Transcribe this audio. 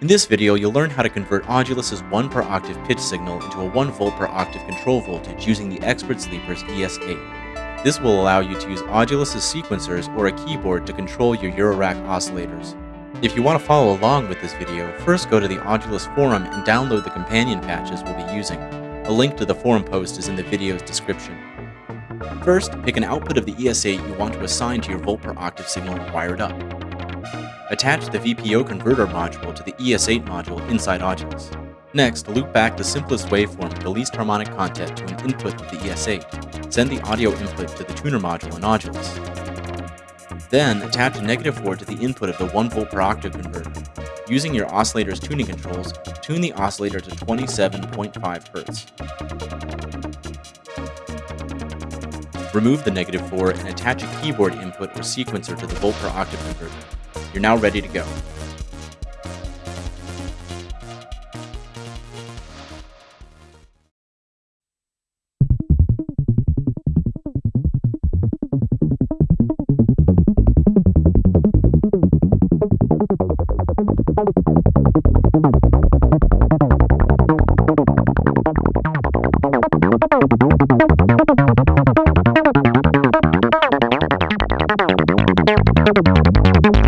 In this video, you'll learn how to convert Audulus's 1 per octave pitch signal into a 1 volt per octave control voltage using the Expert Sleepers ES8. This will allow you to use Audulus's sequencers or a keyboard to control your Eurorack oscillators. If you want to follow along with this video, first go to the Audulus forum and download the companion patches we'll be using. A link to the forum post is in the video's description. First, pick an output of the ES8 you want to assign to your volt per octave signal wired up. Attach the VPO converter module to the ES8 module inside Audulus. Next, loop back the simplest waveform with the least harmonic content to an input of the ES8. Send the audio input to the tuner module in Audulus. Then, attach a negative 4 to the input of the 1 volt per octave converter. Using your oscillator's tuning controls, tune the oscillator to 27.5 Hz. Remove the negative 4 and attach a keyboard input or sequencer to the volt per octave converter. You're now ready to go. Thank you.